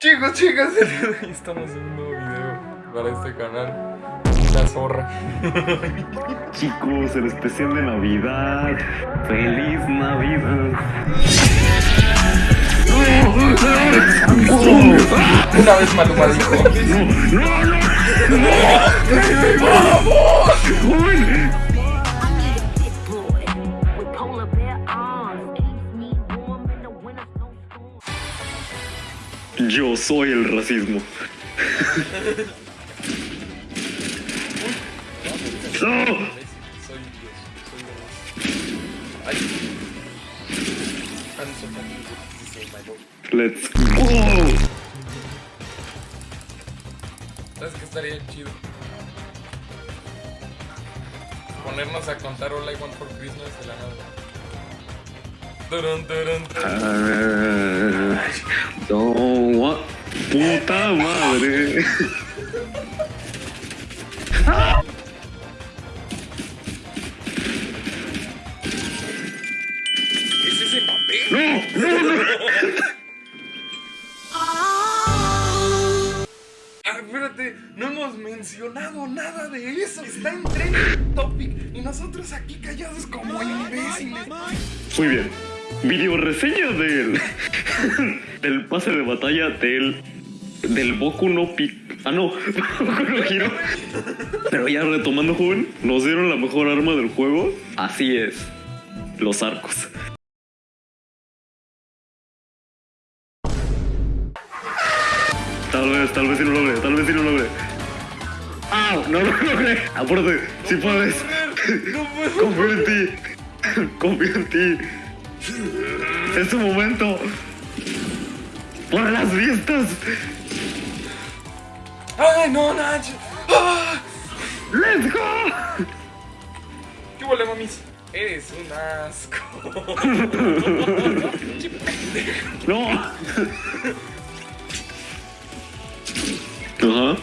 Chicos, chicas, estamos en un nuevo video para este canal. La zorra. Chicos, el especial de Navidad. ¡Feliz Navidad! Una vez Maluma dijo. ¡No, no, no! ¡Joven! Yo soy el racismo. ¡No! Soy Dios, soy Dios. Ay. I'm so my boy. ¡Let's go! ¿Sabes qué estaría chido? Ponernos a contar All I Want for Christmas de la nada. Turun, turun, turun. Ah, no? ¡Puta madre! ¿Es ese Mbappé? ¡No! ¡No, no! Ah, espérate, no hemos mencionado nada de eso. Está en trending topic y nosotros aquí callados como imbéciles. Muy bien. Video reseña del. del pase de batalla del. Del Boku no Pi. Ah, no. No Hero. Pero ya retomando, joven, nos dieron la mejor arma del juego. Así es. Los arcos. Tal vez, tal vez sí lo logre, tal vez sí lo logre. ¡Ah! No lo logré. Apúrate, si puedes. Puedo. Confío en ti. Confío en ti. Es tu momento. Por las fiestas. ¡Ay, no, Nacho! ¡Ah! ¡Let's go! ¿Qué huele, mamis? Eres un asco. No. Ajá.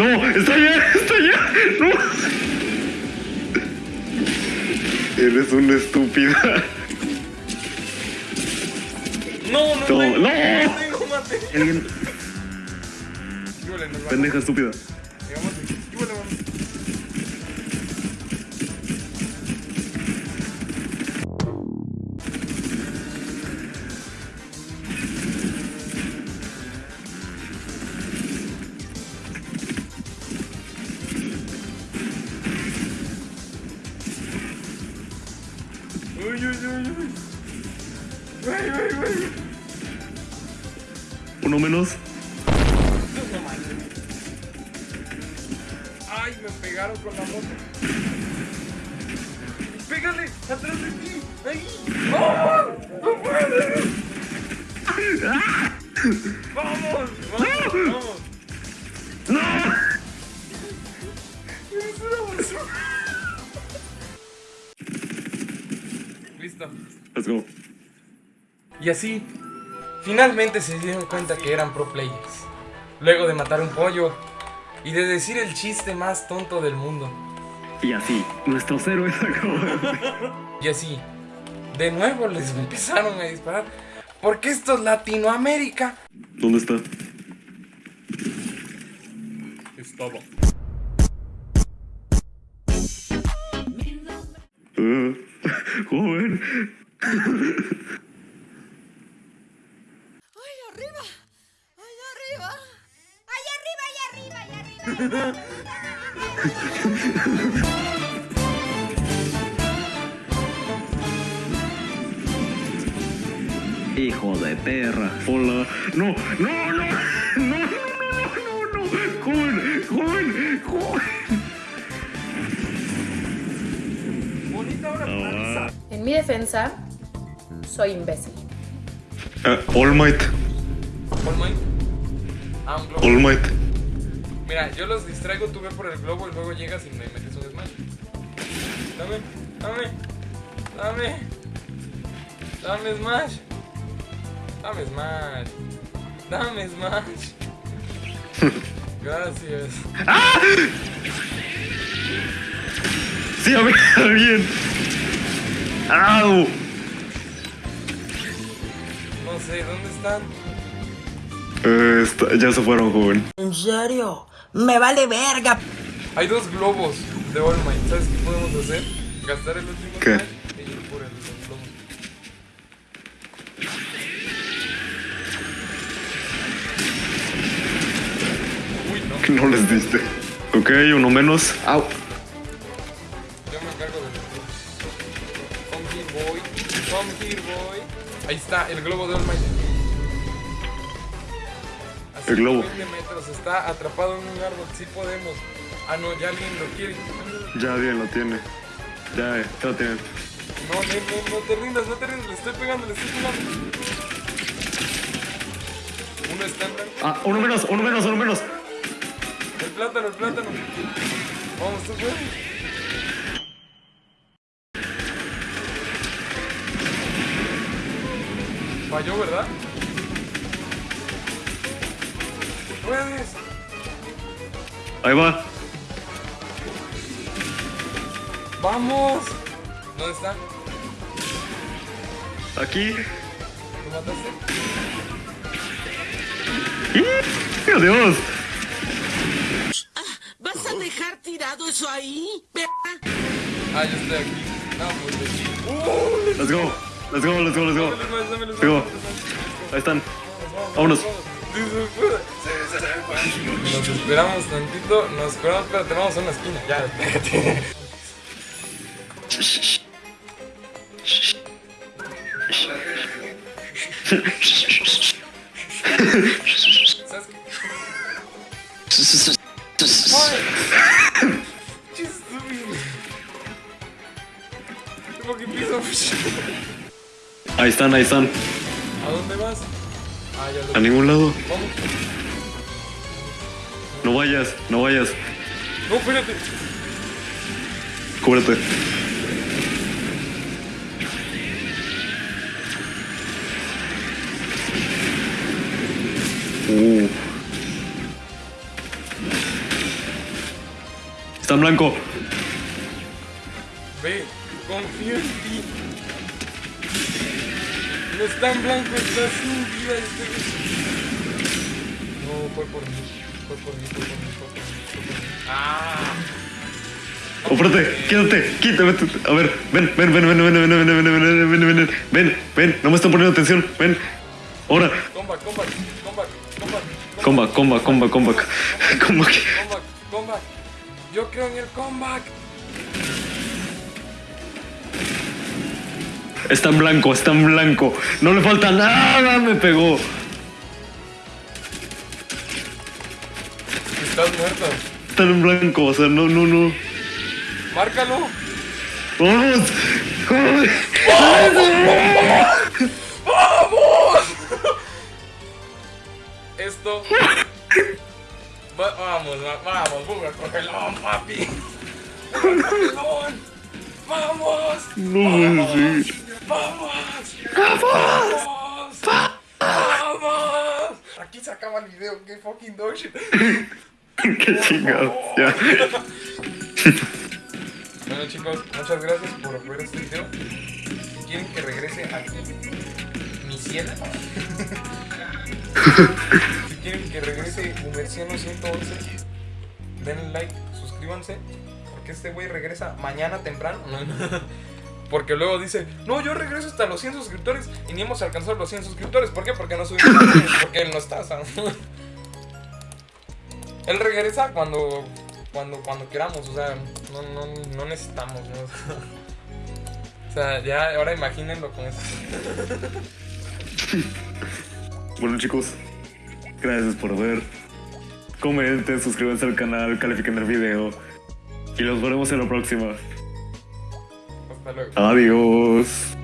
No, está allá, está allá. No. Eres una estúpida. No, no, No, no. tengo mate. Alguien. Pendeja estúpida. Llegamos aquí. Uy, uy, uy, uy. Uy, uy, uy. Uno menos. Ay, me pegaron con la moto. Pégale, atrás de ti. Ahí. ¡Oh! ¡No puedes! ¡Vamos! ¡Vamos! ¡Vamos! Go. Y así, finalmente se dieron cuenta que eran pro players. Luego de matar un pollo y de decir el chiste más tonto del mundo. Y así, nuestros héroes acaban. Y así, de nuevo les empezaron a disparar. Porque esto es Latinoamérica. ¿Dónde está? Estaba. Uh, joven. ¡Ay, arriba! ¡Ay, arriba! ¡Ay, arriba, ay, arriba, ay, arriba! Hijo de perra. Hola. No, no, no. No, no, no, no, no, no. Joven, joven, joven. Bonita hora Ah. En mi defensa, soy imbécil. All Might. All Might. Ah, un globo. All Might. Mira, yo los distraigo, tú ve por el globo y luego llegas y me metes un desmayo. Dame, dame. Dame. Dame Smash. Dame Smash. Dame Smash. Gracias. Sí, a ver, bien. ¡Au! Sé, ¿dónde están? Eh, está- ya se fueron, joven. ¿En serio? Me vale verga. Hay dos globos de All Might. ¿Sabes qué podemos hacer? Gastar el último ¿Qué? Y ir por el los globos. Uy, no. No les diste. Ok, uno menos. ¡Au! Yo me encargo de los globos. Come here, boy. Come here, boy. Ahí está, el globo de All Might. El globo. 50 metros, está atrapado en un árbol. Sí podemos. Ah, no, ya alguien lo quiere. Ya bien lo tiene. Ya, ya lo tienen. No, no, no, no te rindas, no te rindas. Le estoy pegando, le estoy pegando. Uno está en blanco. Ah, uno menos, uno menos, uno menos. El plátano, el plátano. Vamos, tú puedes. Falló, ¿verdad? Tú puedes. Ahí va. Vamos. ¿Dónde está? Aquí. ¿Lo mataste? ¡Y! ¡Adiós! ¿Vas a dejar tirado eso ahí? Ah, yo estoy aquí. No, pues. Let's go. Let's go, let's go, let's go. Let's. Ahí están. Vámonos. Nos esperamos tantito, nos esperamos, espérate, vamos a una esquina, ya, espérate. ¿Sabes qué? Just fucking. Ahí están, ahí están. ¿A dónde vas? Ah, ya lo A ningún lado. Vamos. No vayas, no vayas. No, espérate. Cúbrete. Uh. Está en blanco. Ve, confío en ti. No está en blanco, está sin vida este. No, fue por mí. Fue por mí, fue por mí, fue por mí, fue por mí. Ah. Oh, espérate, quédate, quítate. A ver, ven, ven, ven, ven, ven, ven, ven, ven, ven, ven, ven, ven, ven, ven, ven, no me están poniendo atención, ven. Ahora, comeback, comeback, comeback. comeback, comeback, comeback, comeback. Comeback. Comeback, comeback. Yo creo en el comeback. Está en blanco, está en blanco. No le falta nada, me pegó. Estás muerto. Está en blanco, o sea, no, no, no. Márcalo. ¡Vamos! ¡Joder! Esto. Va- vamos, va- vamos, Buga, cogelón, papi. Cogelón. Vamos. No puede ser. Vamos. Vamos. Vamos. Aquí se acaba el video. Qué fucking shit. ¡Qué chingados! Ya. Bueno chicos, muchas gracias por ver este video. Si quieren que regrese aquí mi cielo. si quieren que regrese Humerciano 111, denle like, suscríbanse. Porque este güey regresa mañana temprano. Porque luego dice, no, yo regreso hasta los 100 suscriptores y ni hemos alcanzado los 100 suscriptores. ¿Por qué? Porque no subimos. Porque él no está. ¿sabes? Él regresa cuando cuando cuando queramos, o sea, no, no, no necesitamos, ¿no? O sea, ya ahora imagínenlo con eso. Bueno, chicos, gracias por ver. Comenten, suscríbanse al canal, califiquen el video. Y los veremos en la próxima. Adiós.